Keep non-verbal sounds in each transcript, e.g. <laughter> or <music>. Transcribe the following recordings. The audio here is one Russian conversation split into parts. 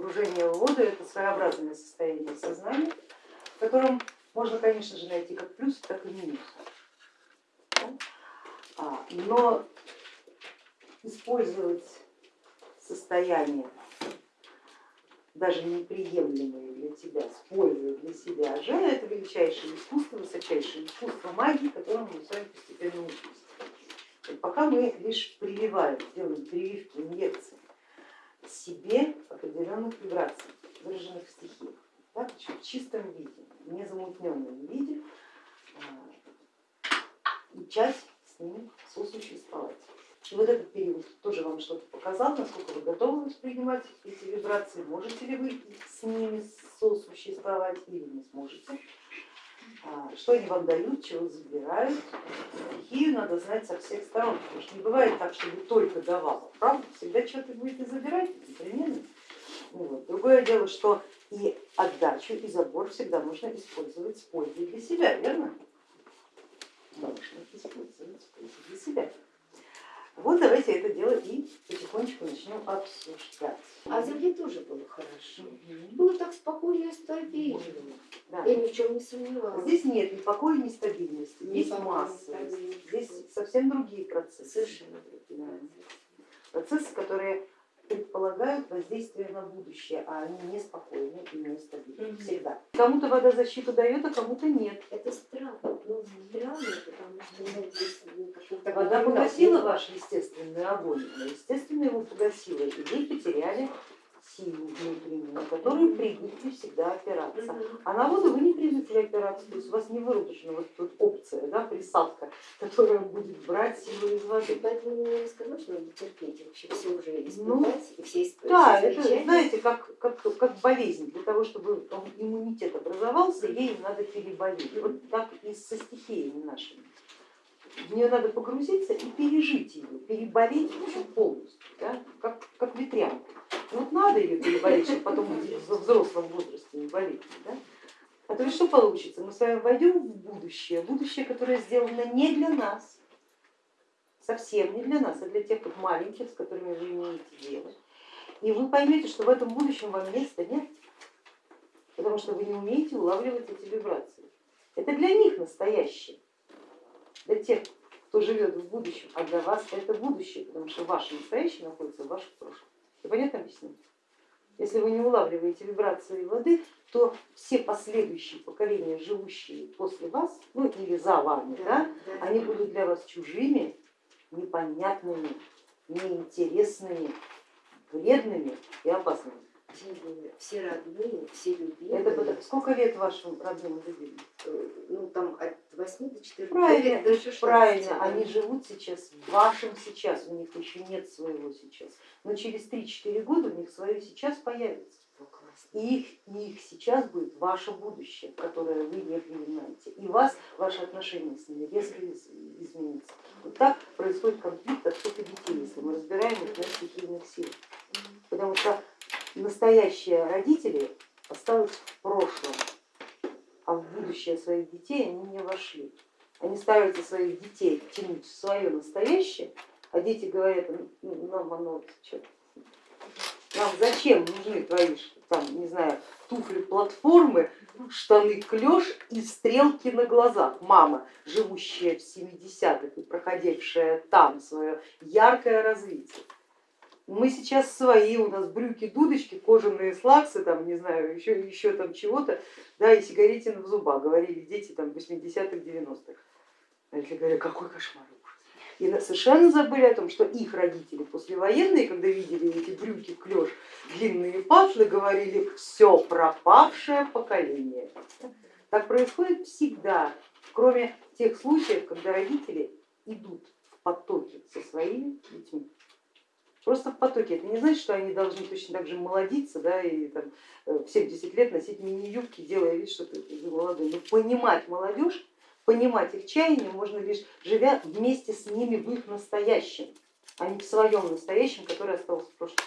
погружение в воду это своеобразное состояние сознания, в котором можно, конечно же, найти как плюс, так и минус. А, но использовать состояние, даже неприемлемое для тебя, с пользой для себя же, это величайшее искусство, высочайшее искусство магии, которому мы с вами постепенно учимся. Пока мы лишь прививаем, делаем прививки, инъекции себе определенных вибраций, выраженных в стихиях, так, в чистом виде, в незамутненном виде, а, с ним сосуществовать. И вот этот период тоже вам что-то показал, насколько вы готовы воспринимать эти вибрации, можете ли вы с ними сосуществовать или не сможете, что они вам дают, чего забирают. Стихию надо знать со всех сторон, потому что не бывает так, чтобы только давала, правда? Всегда что-то будете забирать непременно. Вот. Другое дело, что и отдачу, и забор всегда можно использовать с пользой для себя, верно? Можно использовать с пользой для себя. Вот давайте это дело и потихонечку начнем обсуждать. А земле тоже было хорошо. Было так спокойно и стабильно. Да. Я ни в чем не сомневалась. Здесь нет ни покоя, ни стабильности, Ни есть масса, здесь совсем другие процессы. Совершенно другие. Процессы, которые предполагают воздействие на будущее, а они неспокойны и нестабильны всегда. Кому-то водозащиту дает, а кому-то нет. Это странно, ну, странно, потому что ну, здесь какого-то Вода погасила нет. ваш естественный огонь, но естественно его погасила, и вы потеряли силу внутреннюю, на которую привыкли всегда опираться. А на воду вы не привыкли опираться, то есть у вас не выработана вот тут опция, да, присадка, которая будет брать силу из воды. Поэтому мне сказал, что надо терпеть, вообще все уже Ну, испытать, и все испытать. Да, все это знаете, как, как, как болезнь, для того, чтобы иммунитет образовался, ей надо переболеть. Вот так и со стихиями нашими. В нее надо погрузиться и пережить ее, переболеть полностью, да, как, как ветрянку. Переболеть, чтобы потом во взрослом возрасте не болеть. Да? А то что получится? Мы с вами войдем в будущее, будущее, которое сделано не для нас, совсем не для нас, а для тех вот маленьких, с которыми вы имеете дело. И вы поймете, что в этом будущем вам места нет, потому что вы не умеете улавливать эти вибрации. Это для них настоящее, для тех, кто живет в будущем, а для вас это будущее, потому что ваше настоящее находится в вашем прошлом. Я понятно объясню? Если вы не улавливаете вибрации воды, то все последующие поколения, живущие после вас, ну или за вами, да, да. они будут для вас чужими, непонятными, неинтересными, вредными и опасными. Все родные, все любимые. Это потому- сколько лет вашим родным любимым? Э, Ну там от 8 до 14 Правильно, лет до 16. правильно, да. они живут сейчас в вашем сейчас, у них еще нет своего сейчас, но через 3-4 года у них свое сейчас появится. И их, и их сейчас будет ваше будущее, которое вы не принимаете. И вас, ваши отношения с ними резко из- изменится. Вот так происходит конфликт и детей, если мы разбираем их на стихийных сил. Потому что настоящие родители осталось в прошлом, а в будущее своих детей они не вошли. Они стараются своих детей тянуть в свое настоящее, а дети говорят, «Ну, нам оно нам зачем нужны твои, там, не знаю, туфли, платформы, штаны, клеш и стрелки на глазах. Мама, живущая в 70-х и проходившая там свое яркое развитие. Мы сейчас свои, у нас брюки, дудочки, кожаные слаксы, там, не знаю, еще, еще там чего-то, да, и сигаретин в зубах, говорили дети там 80-х, 90-х. А я говорю, какой кошмар. И совершенно забыли о том, что их родители послевоенные, когда видели эти брюки, клеш, длинные патлы, говорили, все пропавшее поколение. Так происходит всегда, кроме тех случаев, когда родители идут в потоке со своими детьми. Просто в потоке. Это не значит, что они должны точно так же молодиться да, и там, э, в 70 лет носить мини-юбки, делая вид, что ты молодой. Но понимать молодежь, понимать их чаяние можно лишь живя вместе с ними в их настоящем, а не в своем настоящем, который остался в прошлом.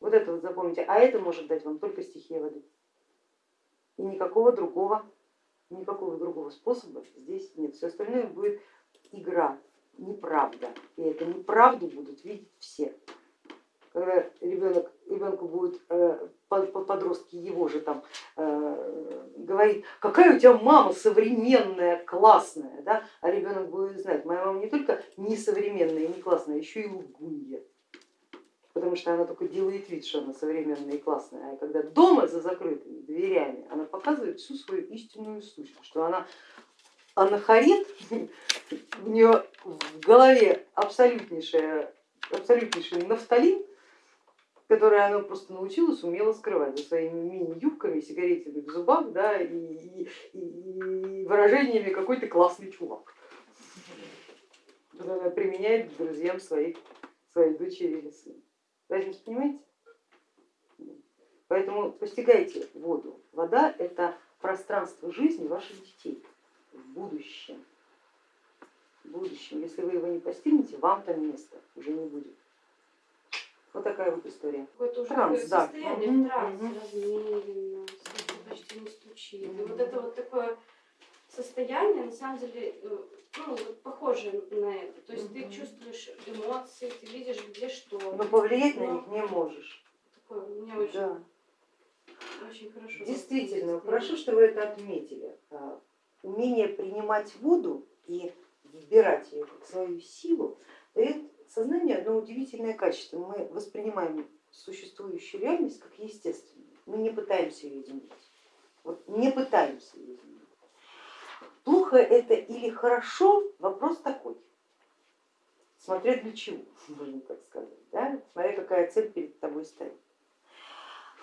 Вот это вот запомните. А это может дать вам только стихия воды. И никакого другого, никакого другого способа здесь нет. Все остальное будет игра, неправда. И эту неправду будут видеть все. Когда ребенок, ребенку будет э, подростки его же там э, говорит, какая у тебя мама современная, классная, да? а ребенок будет знать, моя мама не только не современная не классная, а еще и лгунья, потому что она только делает вид, что она современная и классная, а когда дома за закрытыми дверями, она показывает всю свою истинную сущность, что она анахарит, <laughs> у нее в голове абсолютнейшая, абсолютнейший нафталин, который она просто научилась умело скрывать за своими мини-юбками, сигаретами в зубах да, и, и- и выражениями какой то классный чувак. Она применяет друзьям своих, своей дочери или сына. Понимаете? Поэтому постигайте воду. Вода это пространство жизни ваших детей в будущем. В будущем. Если вы его не постигнете, вам там места уже не будет. Вот такая вот история. Какое-то уже Транс, да. состояние трансе, мгм. размеренно, почти не стучит. И вот это вот такое состояние, на самом деле, ну, вот похоже на это. То есть ты чувствуешь эмоции, ты видишь, где что. Но повлиять на Но них не можешь. Такое, меня очень, Да. очень хорошо. Действительно, состояние. хорошо, что вы это отметили. А, Умение принимать воду и вбирать ее как свою силу дает сознанию одно удивительное качество. Мы воспринимаем существующую реальность как естественную. Мы не пытаемся ее изменить. Вот не пытаемся ее изменить. Плохо это или хорошо, вопрос такой. Смотря для чего, <laughs> можно так сказать, да? смотря какая цель перед тобой стоит.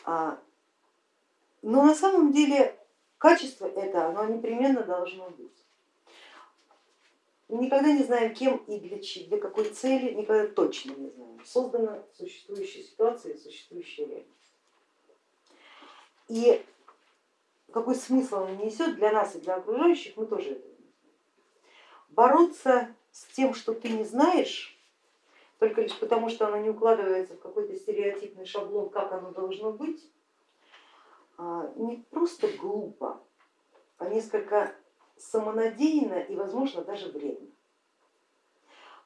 А, но на самом деле качество это, оно непременно должно быть. Мы никогда не знаем, кем и для, для какой цели, никогда точно не знаем. Создана существующая ситуация и существующая реальность. И какой смысл она несет для нас и для окружающих, мы тоже этого не знаем. Бороться с тем, что ты не знаешь, только лишь потому, что оно не укладывается в какой-то стереотипный шаблон, как оно должно быть, а, не просто глупо, а несколько самонадеянно и, возможно, даже вредно.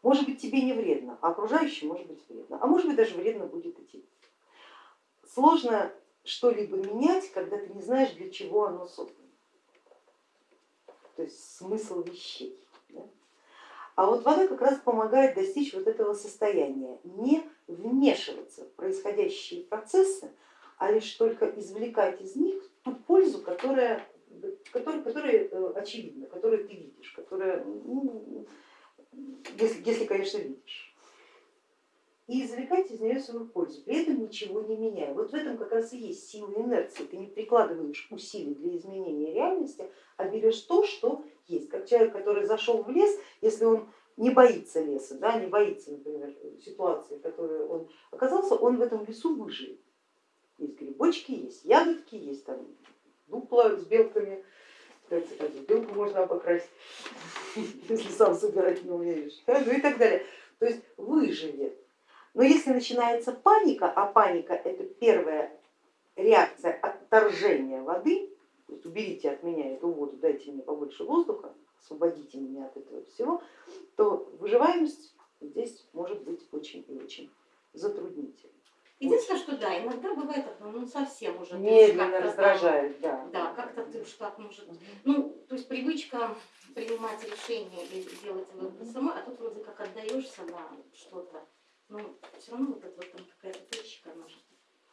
Может быть, тебе не вредно, а окружающим может быть вредно, а может быть, даже вредно будет и тебе. Сложно что-либо менять, когда ты не знаешь, для чего оно создано. То есть смысл вещей. да. А вот вода как раз помогает достичь вот этого состояния, не вмешиваться в происходящие процессы, а лишь только извлекать из них ту пользу, которая, которая, которая э, очевидна, которую ты видишь, которая, ну, если, если, конечно, видишь. И извлекать из нее свою пользу, при этом ничего не меняя. Вот в этом как раз и есть сила инерции. Ты не прикладываешь усилий для изменения реальности, а берешь то, что есть. Как человек, который зашел в лес, если он не боится леса, да, не боится, например, ситуации, в которой он оказался, он в этом лесу выживет. Есть грибочки, есть ягодки, есть там дупла с белками. Кстати, белку можно обокрасть, <laughs> если сам собирать не умеешь, <laughs> ну и так далее. То есть выживет. Но если начинается паника, а паника это первая реакция отторжения воды, то есть уберите от меня эту воду, дайте мне побольше воздуха, освободите меня от этого всего, то выживаемость здесь может быть очень и очень затруднительной. Единственное, что да, иногда бывает, ну совсем уже. Медленно раздражает, да. Да, как-то ты уж так может. Ну, то есть привычка принимать решения и делать выбор самой, а тут вроде как отдаешься на что-то. Но все равно вот эта вот там какая-то точка, она же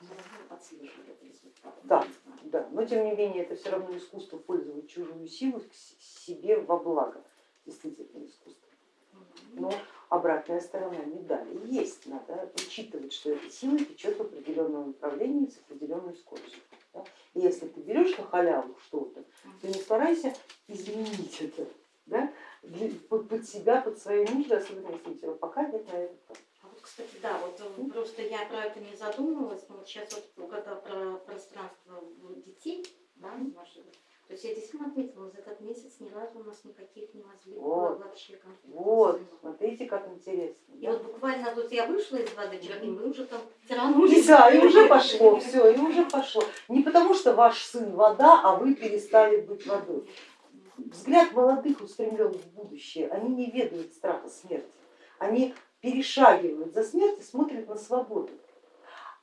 этот результат. Да. Да, но тем не менее это все равно искусство пользовать чужую силу себе во благо, действительно искусство. Но обратная сторона медали есть, надо учитывать, что эта сила течет в определенном направлении с определенной скоростью. да. И если ты берешь на халяву что-то, то не старайся изменить это да, для- под, себя, под свои нужды, особенно если у тебя пока нет на это. А вот, кстати, да, вот э, просто я про это не задумывалась, но вот сейчас вот когда про пространство детей, да, наших, то есть я действительно отметила, за этот месяц ни разу у нас никаких не возникло Вот. вообще конфликтов. Вот, смотрите, как интересно. И да. вот буквально вот я вышла из воды, и мы уже там тиранулись. Да, и уже пошло, все, и уже пошло. Не потому что ваш сын вода, а вы перестали быть водой. Взгляд молодых устремлен в будущее, они не ведают страха смерти, они перешагивают за смерть и смотрят на свободу.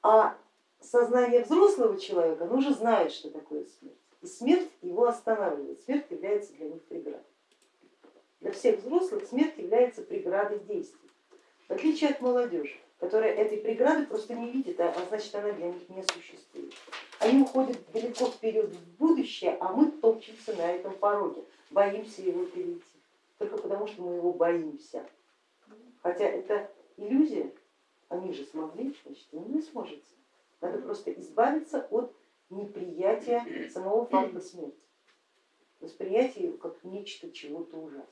А сознание взрослого человека, оно уже знает, что такое смерть. И смерть его останавливает, смерть является для них преградой. Для всех взрослых смерть является преградой действий. В отличие от молодежи, которая этой преграды просто не видит, а а значит она для них не существует. Они уходят далеко вперед в будущее, а мы топчемся на этом пороге, боимся его перейти. Только потому, что мы его боимся. Хотя это иллюзия, они же смогли, значит и вы сможете. Надо просто избавиться от неприятия самого факта смерти, восприятия его как нечто чего-то ужасного.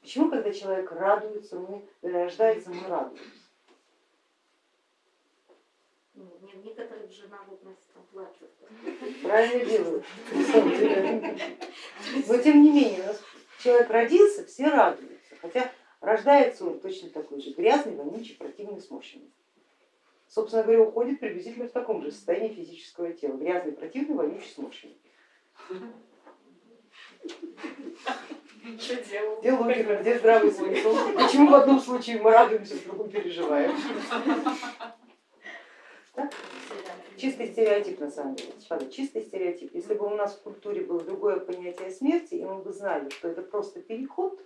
Почему, когда человек радуется, мы э, рождается, мы радуемся? Ну, не- некоторые же народности плачут. Правильно делают. <laughs> Но тем не менее, у нас человек родился, все радуются, хотя рождается он точно такой же, грязный, вонючий, противный, сморщенный. Собственно говоря, уходит приблизительно в таком же состоянии физического тела, грязный, противный, вонючий, сморщенный. Где логика, где здравый смысл? Почему в одном случае мы радуемся, в другом переживаем? Чистый стереотип на самом деле, правда, чистый стереотип. Если бы у нас в культуре было другое понятие смерти, и мы бы знали, что это просто переход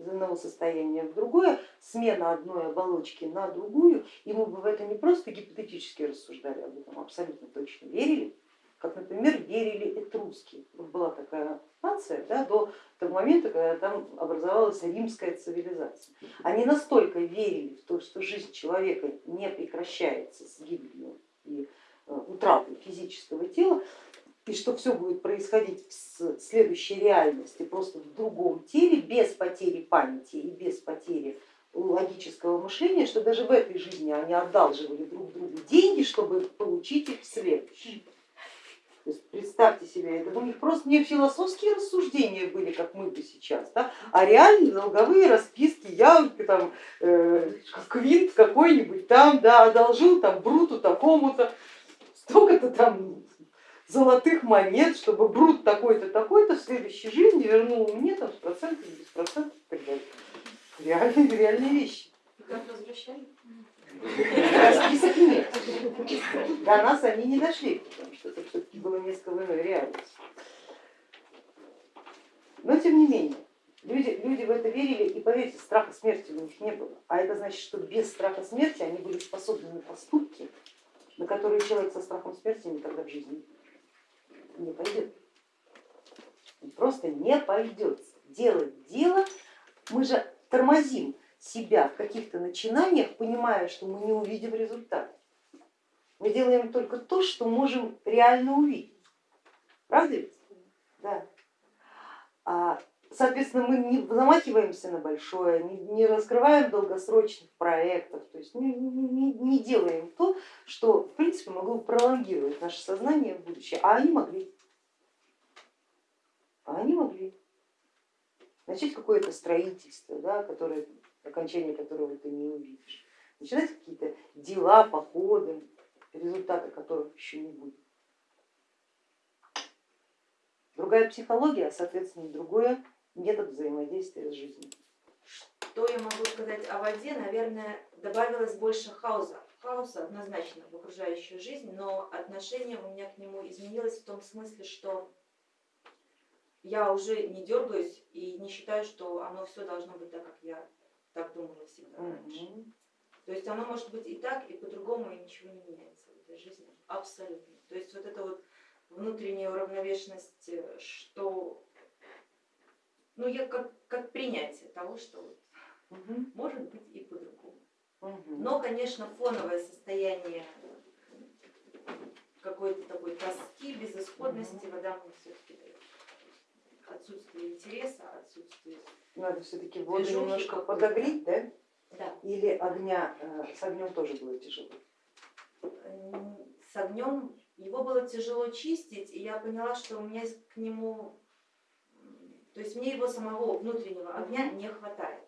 из одного состояния в другое, смена одной оболочки на другую, и мы бы в это не просто гипотетически рассуждали об этом, а абсолютно точно верили, как, например, верили этруски. Вот была такая нация да, до того момента, когда там образовалась римская цивилизация. Они настолько верили в то, что жизнь человека не прекращается с гибелью и э, утратой физического тела, и что все будет происходить в следующей реальности, просто в другом теле, без потери памяти и без потери логического мышления, что даже в этой жизни они одалживали друг другу деньги, чтобы получить их в следующей. То есть представьте себе, это у них просто не философские рассуждения были, как мы бы сейчас, да, а реально долговые расписки, я там э, квинт какой-нибудь там, да, одолжил там бруту такому-то, столько-то там золотых монет, чтобы брут такой-то, такой-то в следующей жизни вернул мне там с процентами, без процентов и так далее. Реальные, реальные вещи. Как возвращали? Расписок нет. До нас они не дошли, потому что это все-таки было несколько иной реальности. Но тем не менее, люди, люди в это верили и поверьте, страха смерти у них не было. А это значит, что без страха смерти они были способны на поступки, на которые человек со страхом смерти никогда в жизни не пойдет. Он просто не пойдет. Делать дело, мы же тормозим себя в каких-то начинаниях, понимая, что мы не увидим результат. Мы делаем только то, что можем реально увидеть. Правда ведь? Да. А, Соответственно, мы не замахиваемся на большое, не, раскрываем долгосрочных проектов, то есть не, не- не делаем то, что в принципе могло пролонгировать наше сознание в будущее, а они могли. А они могли начать какое-то строительство, да, которое, окончание которого ты не увидишь, начинать какие-то дела, походы, результаты которых еще не будет. Другая психология, соответственно, другой метод взаимодействия с жизнью. Что я могу сказать о воде? Наверное, добавилось больше хаоса. Хаоса однозначно в окружающую жизнь, но отношение у меня к нему изменилось в том смысле, что я уже не дергаюсь и не считаю, что оно все должно быть так, как я так думала всегда раньше. Мгм. То есть оно может быть и так, и по-другому, и ничего не меняется в этой жизни. Абсолютно. То есть вот эта вот внутренняя уравновешенность, э, что ну я как, как принятие того, что вот Мгм. может быть и по-другому. Мгм. Но, конечно, фоновое состояние какой-то такой тоски, безысходности вода мне все-таки дает. Отсутствие интереса, отсутствие. Надо все-таки воду немножко подогреть, да? Да. Или огня э, с огнем тоже будет тяжело. М, С огнем его было тяжело чистить, и я поняла, что у меня к нему, то есть мне его самого внутреннего огня не хватает.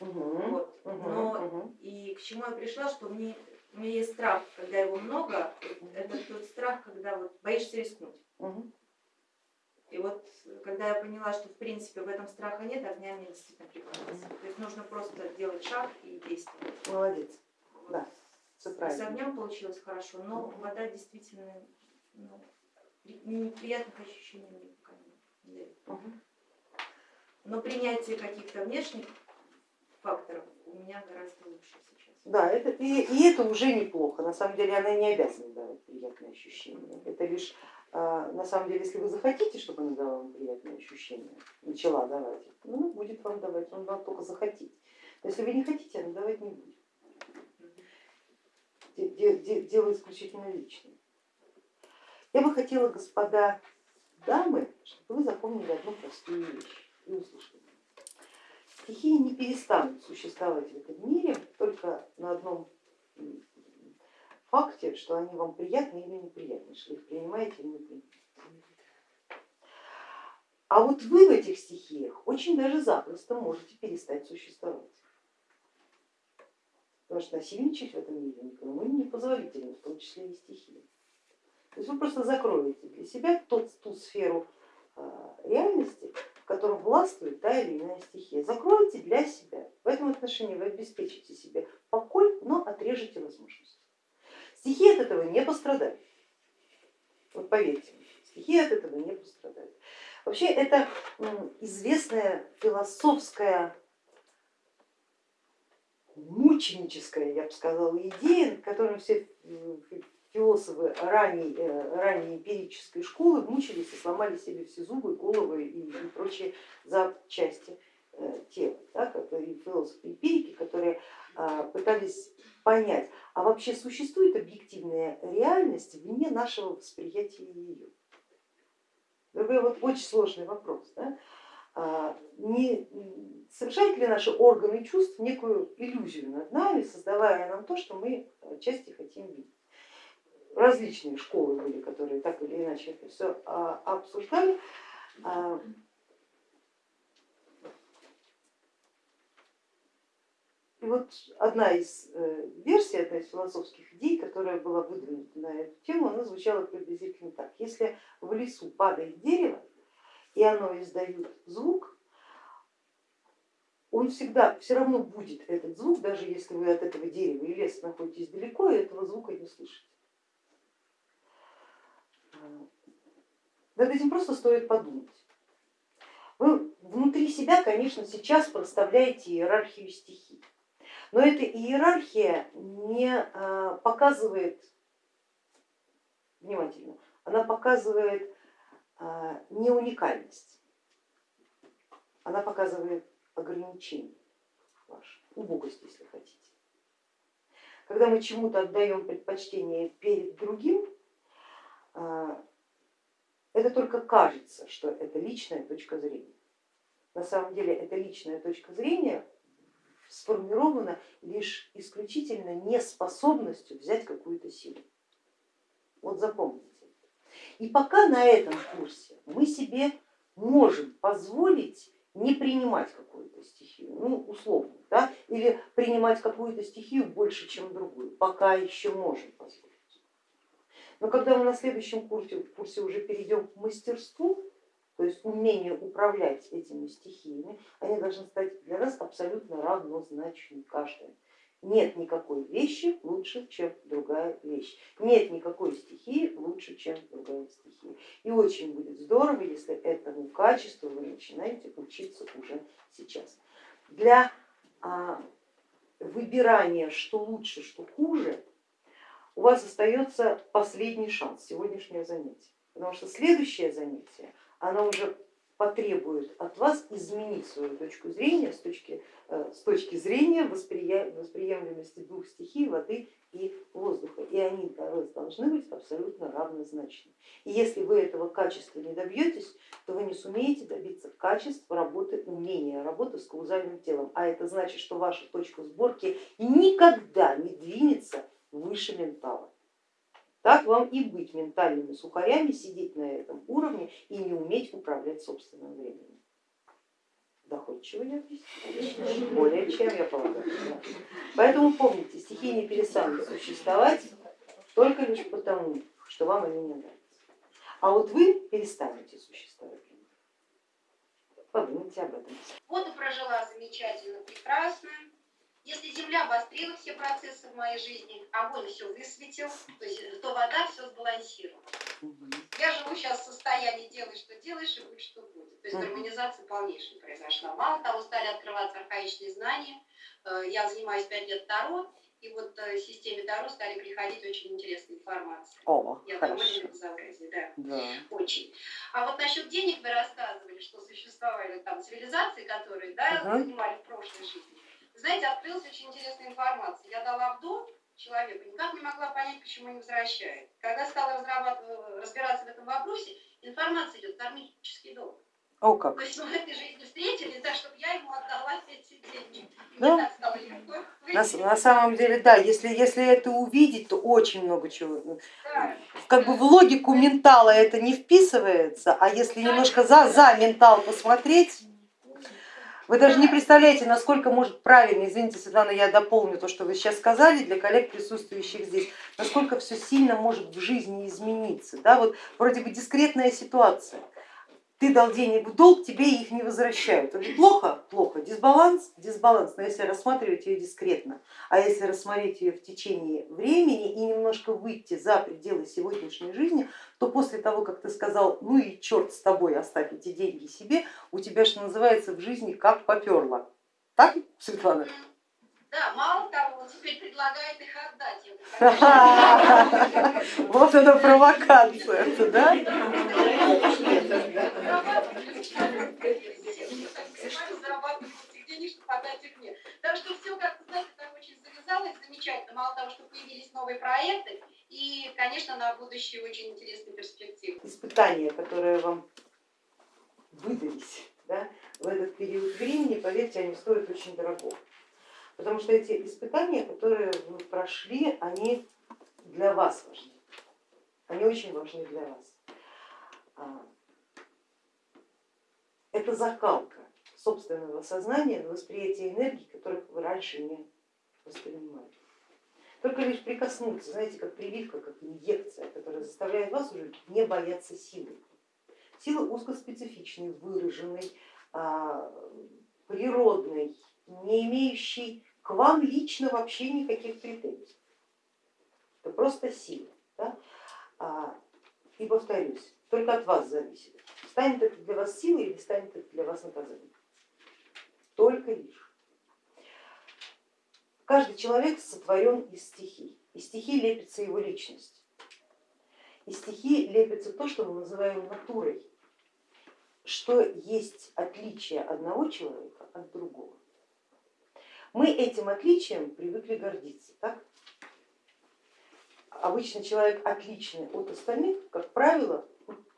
Мгм. Вот. Мгм. Но Мгм. и к чему я пришла, что мне, у меня есть страх, когда его много, это тот страх, когда вот боишься рискнуть. Мгм. И вот когда я поняла, что в принципе в этом страха нет, огня мне действительно пригодился. То есть нужно просто делать шаг и действовать. Молодец. Вот. Да. Всё с огнем получилось хорошо, но вода действительно ну, при- неприятных ощущений мне пока не дает. Мгм. Но принятие каких-то внешних факторов у меня гораздо лучше сейчас. Да, это, и, и это уже неплохо. На самом деле она не обязана давать приятные ощущения. Это лишь, а, на самом деле, если вы захотите, чтобы она давала вам приятные ощущения, начала давать, ну, будет вам давать, он вам только захотеть. Если вы не хотите, она давать не будет. Де- де- де- Дело исключительно личное. Я бы хотела, господа дамы, чтобы вы запомнили одну простую вещь и услышали. Стихии не перестанут существовать в этом мире только на одном факте, что они вам приятны или неприятны, что их принимаете или не принимаете. А вот вы в этих стихиях очень даже запросто можете перестать существовать. Потому что насильничать в этом мире никому не позволительно, в том числе и стихии. То есть вы просто закроете для себя тот, ту сферу а, реальности, в котором властвует та или иная стихия. Закройте для себя. В этом отношении вы обеспечите себе покой, но отрежете возможности. Стихии от этого не пострадают. Вот поверьте, стихии от этого не пострадают. Вообще это известная философская мученическая, я бы сказала, идея, над которой все философы ранней, э, ранней эмпирической школы мучились и сломали себе все зубы, головы и, и прочие запчасти э, тела. Да, которые философы эмпирики, которые а, пытались понять, а вообще существует объективная реальность вне нашего восприятия ее. Такой вот очень сложный вопрос. Да? А, Не совершают ли наши органы чувств некую иллюзию над нами, создавая нам то, что мы отчасти хотим видеть? Различные школы были, которые так или иначе это все обсуждали. А, И вот одна из э, версий, одна из философских идей, которая была выдвинута на эту тему, она звучала приблизительно так. Если в лесу падает дерево, и оно издает звук, он всегда все равно будет этот звук, даже если вы от этого дерева и леса находитесь далеко, и этого звука не слышите. Над этим просто стоит подумать. Вы внутри себя, конечно, сейчас проставляете иерархию стихий, но эта иерархия не а, показывает, внимательно, она показывает а, не уникальность, она показывает ограничение ваше, убогость, если хотите. Когда мы чему-то отдаем предпочтение перед другим, это только кажется, что это личная точка зрения. На самом деле эта личная точка зрения сформирована лишь исключительно неспособностью взять какую-то силу. Вот запомните. И пока на этом курсе мы себе можем позволить не принимать какую-то стихию, ну условно, да, или принимать какую-то стихию больше, чем другую, пока еще можем позволить. Но когда мы на следующем курсе, курсе уже перейдем к мастерству, то есть умению управлять этими стихиями, они должны стать для нас абсолютно равнозначны каждая. Нет никакой вещи лучше, чем другая вещь. Нет никакой стихии лучше, чем другая стихия. И очень будет здорово, если этому качеству вы начинаете учиться уже сейчас. Для а, выбирания, что лучше, что хуже, у вас остается последний шанс, сегодняшнее занятие. Потому что следующее занятие, оно уже потребует от вас изменить свою точку зрения с точки, э, с точки зрения восприемлемости двух стихий, воды и воздуха. И они для вас должны быть абсолютно равнозначны. И если вы этого качества не добьетесь, то вы не сумеете добиться качества работы, умения работы с каузальным телом. А это значит, что ваша точка сборки никогда не двинется выше ментала. Так вам и быть ментальными сухарями, сидеть на этом уровне и не уметь управлять собственным временем. Доходчиво я объяснила? Более чем я полагаю. Да. Поэтому помните, стихии не перестанут существовать только лишь потому, что вам они не нравятся. А вот вы перестанете существовать. Подумайте об этом. Вот и прожила замечательно, прекрасно. Если Земля обострила все процессы в моей жизни, огонь все высветил, то есть то вода все сбалансировала. Я живу сейчас в состоянии делай, что делаешь, и будь, что будет. То есть гармонизация полнейшая произошла. Мало того, стали открываться архаичные знания. Э, Я занимаюсь пять лет Таро, и вот э, в системе Таро стали приходить очень интересные информации. О, Я хорошо. довольна безобразие, да. Да. Очень. А вот насчет денег вы рассказывали, что существовали там цивилизации, которые да, Ага. занимали в прошлой жизни. Знаете, открылась очень интересная информация. Я дала в дом человеку, никак не могла понять, почему не возвращает. Когда стала разбираться в этом вопросе, информация идет кармический долг. О, как. То есть мы в этой жизни встретились, да, чтобы я ему отдала эти деньги. И Да. легко. На, на самом деле, да, если, если это увидеть, то очень много чего. ну, Да. Как бы в логику ментала это не вписывается, а если немножко за, за ментал посмотреть, вы даже не представляете, насколько может правильно, извините, Светлана, я дополню то, что вы сейчас сказали для коллег, присутствующих здесь, насколько все сильно может в жизни измениться. Да? Вот вроде бы дискретная ситуация, ты дал денег в долг, тебе их не возвращают. Это плохо? Плохо. Дисбаланс? Дисбаланс, но если рассматривать ее дискретно, а если рассмотреть ее в течение времени и немножко выйти за пределы сегодняшней жизни, то после того, как ты сказал, ну и черт с тобой, оставь эти деньги себе, у тебя, что называется, в жизни как поперло. Так, Светлана? Да, мало того, он теперь предлагает их отдать. <laughs> Вот она провокация, да? <laughs> зарабатывать этих денег, чтобы отдать их мне. Так что все, как вы знаете, так очень завязалось замечательно. Мало того, что появились новые проекты, и, конечно, на будущее очень интересные перспективы. Испытания, которые вам выдались да, в этот период времени, поверьте, они стоят очень дорого. Потому что эти испытания, которые вы прошли, они для вас важны. Они очень важны для вас. Это закалка собственного сознания на восприятие энергии, которых вы раньше не воспринимали. Только лишь прикоснуться, знаете, как прививка, как инъекция, которая заставляет вас уже не бояться силы. Силы узкоспецифичной, выраженной, а, природной, не имеющей к вам лично вообще никаких претензий. Это просто сила. Да? А, И повторюсь, только от вас зависит, станет это для вас силой или станет это для вас наказанием. Только лишь. Каждый человек сотворен из стихий, из стихий лепится его личность. Из стихий лепится то, что мы называем натурой, что есть отличие одного человека от другого. Мы этим отличием привыкли гордиться, так? Обычно человек отличный от остальных, как правило,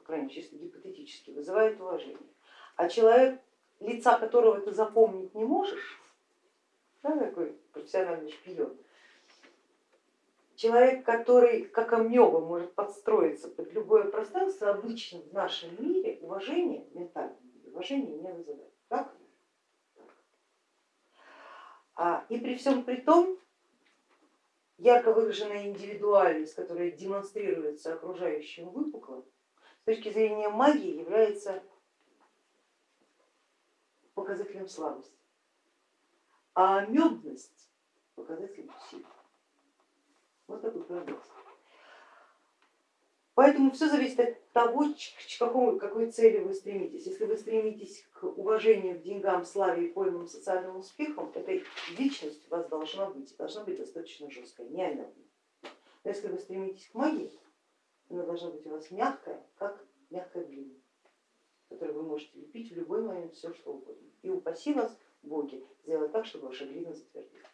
крайней мере, чисто гипотетически, вызывает уважение. А человек, лица которого ты запомнить не можешь, да, такой профессиональный шпион, человек, который как амеба может подстроиться под любое пространство, обычно в нашем мире уважение, ментальное уважение не вызывает. Так? А, и при всем при том, ярко выраженная индивидуальность, которая демонстрируется окружающим выпуклым, точки зрения магии является показателем слабости, а амебность показателем силы. Вот такой парадокс. Поэтому все зависит от того, к какому, какой цели вы стремитесь. Если вы стремитесь к уважению к деньгам, славе и пойманным социальным успехам, эта личность у вас должна быть, должна быть достаточно жесткая, не. Но если вы стремитесь к магии, она должна быть у вас мягкая, как мягкая глина, которую вы можете лепить в любой момент все, что угодно. И упаси вас, боги, сделать так, чтобы ваша глина затвердила.